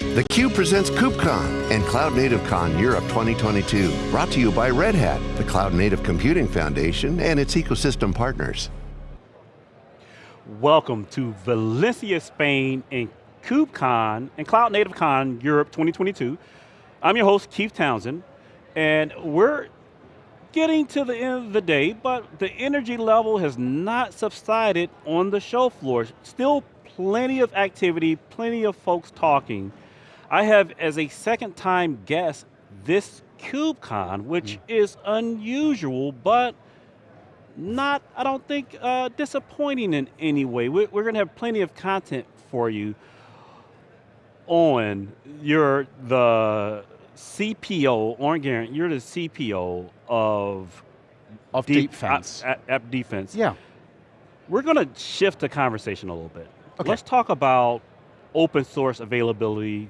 theCUBE presents KubeCon and Cloud Native Con Europe 2022. Brought to you by Red Hat, the Cloud Native Computing Foundation and its ecosystem partners. Welcome to Valencia, Spain and KubeCon and Cloud Native Con Europe 2022. I'm your host, Keith Townsend, and we're getting to the end of the day, but the energy level has not subsided on the show floor. Still plenty of activity, plenty of folks talking. I have as a second time guest this KubeCon, which mm. is unusual, but not, I don't think, uh, disappointing in any way. We're, we're going to have plenty of content for you on your, the CPO, Owen Garrett, you're the CPO of of deep, defense. App, app defense. Yeah. We're going to shift the conversation a little bit. Okay. Let's talk about open source availability,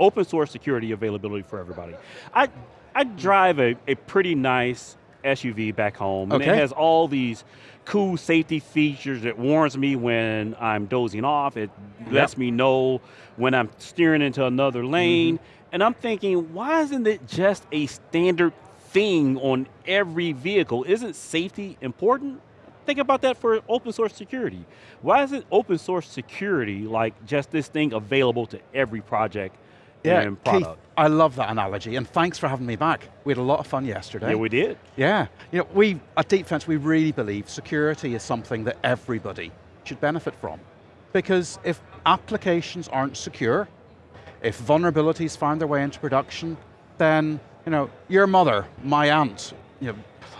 open source security availability for everybody. I, I drive a, a pretty nice SUV back home, and it has all these cool safety features It warns me when I'm dozing off, it yep. lets me know when I'm steering into another lane, mm -hmm. and I'm thinking, why isn't it just a standard thing on every vehicle? Isn't safety important? Think about that for open source security. Why isn't open source security like just this thing available to every project yeah, and product? Keith, I love that analogy, and thanks for having me back. We had a lot of fun yesterday. Yeah, we did. Yeah, you know, we, at Deepfence, we really believe security is something that everybody should benefit from. Because if applications aren't secure, if vulnerabilities find their way into production, then you know, your mother, my aunt, you know,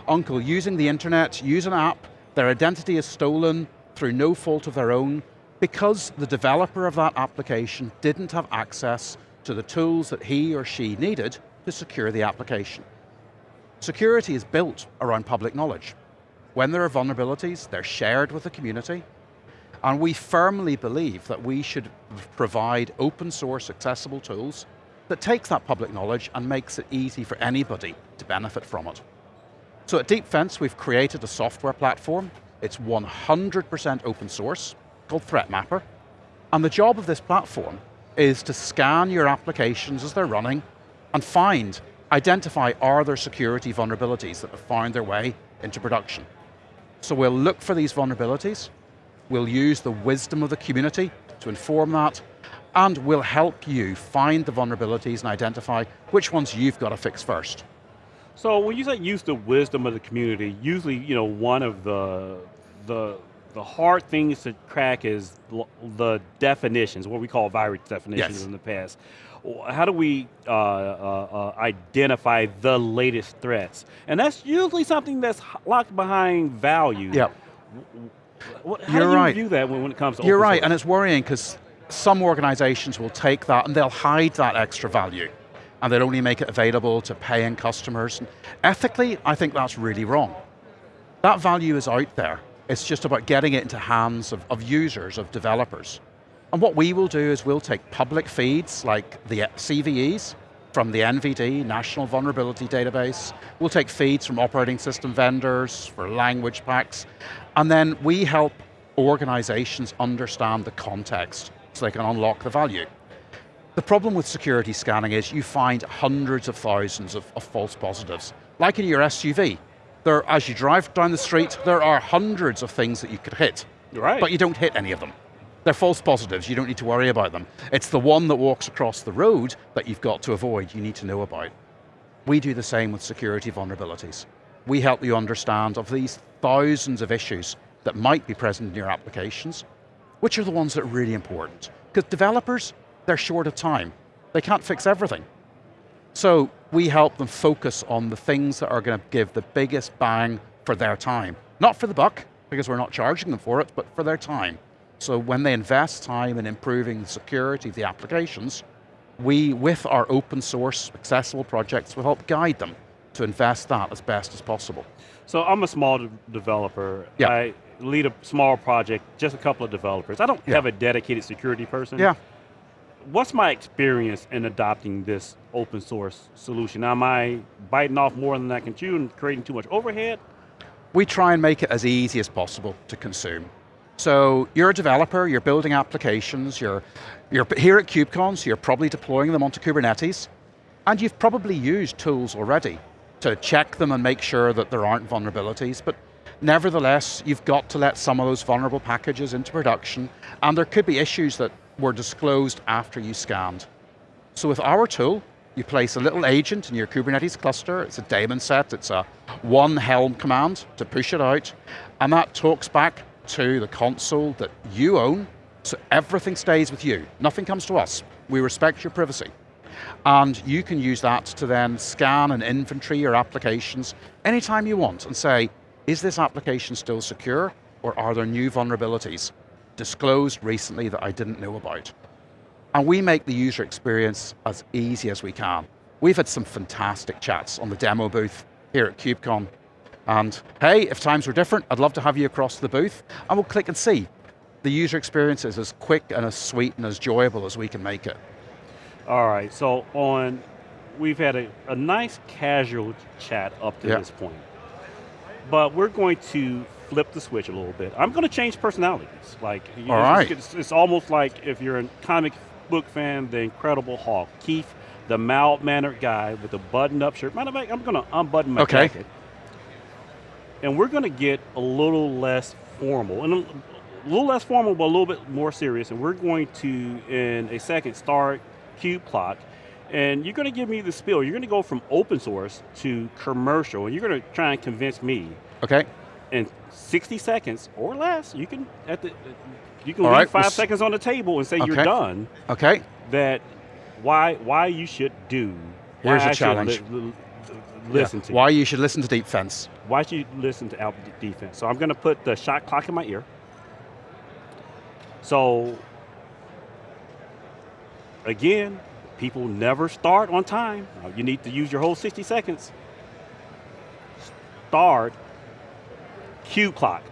uncle using the internet, use an app, their identity is stolen through no fault of their own because the developer of that application didn't have access to the tools that he or she needed to secure the application. Security is built around public knowledge. When there are vulnerabilities, they're shared with the community, and we firmly believe that we should provide open source accessible tools that takes that public knowledge and makes it easy for anybody to benefit from it. So at DeepFence, we've created a software platform. It's 100% open source, called Threat Mapper. And the job of this platform is to scan your applications as they're running and find, identify are there security vulnerabilities that have found their way into production. So we'll look for these vulnerabilities, we'll use the wisdom of the community to inform that, and we'll help you find the vulnerabilities and identify which ones you've got to fix first. So when you say use the wisdom of the community, usually you know one of the the the hard things to crack is the definitions, what we call virus definitions yes. in the past. How do we uh, uh, uh, identify the latest threats? And that's usually something that's locked behind value. Yep. How You're do you right. view that when, when it comes to You're right, and it's worrying because some organizations will take that and they'll hide that extra value and they'll only make it available to paying customers. Ethically, I think that's really wrong. That value is out there. It's just about getting it into hands of, of users, of developers. And what we will do is we'll take public feeds like the CVEs from the NVD, National Vulnerability Database. We'll take feeds from operating system vendors for language packs. And then we help organizations understand the context so they can unlock the value. The problem with security scanning is you find hundreds of thousands of, of false positives. Like in your SUV, there, as you drive down the street, there are hundreds of things that you could hit. Right. But you don't hit any of them. They're false positives, you don't need to worry about them. It's the one that walks across the road that you've got to avoid, you need to know about. We do the same with security vulnerabilities. We help you understand of these thousands of issues that might be present in your applications, which are the ones that are really important. Because developers, they're short of time. They can't fix everything. So we help them focus on the things that are going to give the biggest bang for their time. Not for the buck, because we're not charging them for it, but for their time. So when they invest time in improving the security of the applications, we, with our open source accessible projects, will help guide them to invest that as best as possible. So I'm a small de developer. Yeah. I lead a small project, just a couple of developers. I don't yeah. have a dedicated security person. Yeah. What's my experience in adopting this open source solution? Am I biting off more than I can chew and creating too much overhead? We try and make it as easy as possible to consume. So you're a developer, you're building applications, you're, you're here at KubeCon, so you're probably deploying them onto Kubernetes, and you've probably used tools already to check them and make sure that there aren't vulnerabilities, but nevertheless, you've got to let some of those vulnerable packages into production, and there could be issues that were disclosed after you scanned. So with our tool, you place a little agent in your Kubernetes cluster, it's a daemon set, it's a one Helm command to push it out, and that talks back to the console that you own, so everything stays with you. Nothing comes to us. We respect your privacy. And you can use that to then scan and inventory your applications anytime you want and say, is this application still secure or are there new vulnerabilities disclosed recently that I didn't know about? And we make the user experience as easy as we can. We've had some fantastic chats on the demo booth here at KubeCon. And hey, if times were different, I'd love to have you across the booth, and we'll click and see. The user experience is as quick and as sweet and as enjoyable as we can make it. All right, so on, we've had a, a nice casual chat up to yeah. this point. But we're going to flip the switch a little bit. I'm going to change personalities. Like, All know, right. it's, it's almost like if you're a comic book fan, the Incredible Hulk. Keith, the mild-mannered guy with the button-up shirt. Matter of fact, I'm going to unbutton my okay. jacket. And we're going to get a little less formal, and a, little less formal, but a little bit more serious. And we're going to, in a second, start KubeClock. And you're going to give me the spill. You're going to go from open source to commercial, and you're going to try and convince me. Okay. In 60 seconds or less, you can at the you can All leave right, 5 we'll seconds on the table and say okay. you're done. Okay. That why why you should do. Here's a challenge. Li li listen yeah. to. Why you should listen to Deepfence. Why should you listen to Alpha Defense? So I'm going to put the shot clock in my ear. So again, people never start on time. Uh, you need to use your whole 60 seconds. Start KubeClock.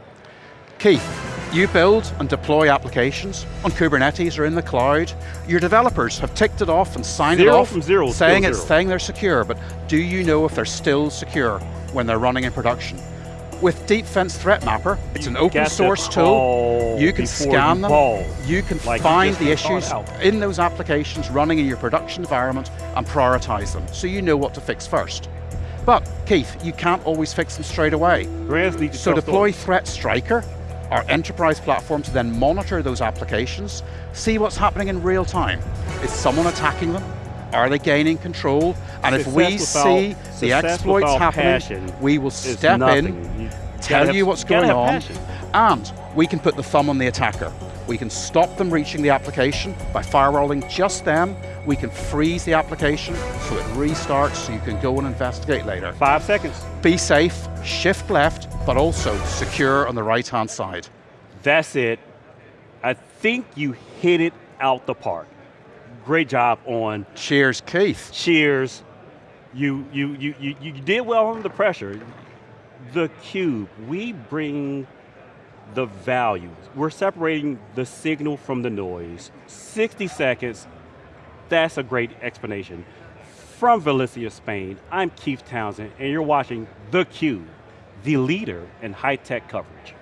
Keith, you build and deploy applications on Kubernetes or in the cloud. Your developers have ticked it off and signed zero it off, from zero, saying it's zero. saying they're secure, but do you know if they're still secure when they're running in production? With Deepfence Threat Mapper, it's you an open source tool. You can scan them. Ball. You can like find you the issues in those applications running in your production environment and prioritize them, so you know what to fix first. But Keith, you can't always fix them straight away. So deploy ThreatStryker our enterprise platform to then monitor those applications, see what's happening in real time. Is someone attacking them? Are they gaining control? And success if we see the exploits happening, we will step in, tell have, you what's going on, passion. and we can put the thumb on the attacker. We can stop them reaching the application by firewalling just them. We can freeze the application so it restarts so you can go and investigate later. Five seconds. Be safe, shift left, but also secure on the right-hand side. That's it. I think you hit it out the park. Great job on. Cheers, Keith. Cheers. You, you, you, you, you did well under pressure. The cube, we bring the value. We're separating the signal from the noise. 60 seconds, that's a great explanation. From Valencia, Spain, I'm Keith Townsend, and you're watching theCUBE, the leader in high-tech coverage.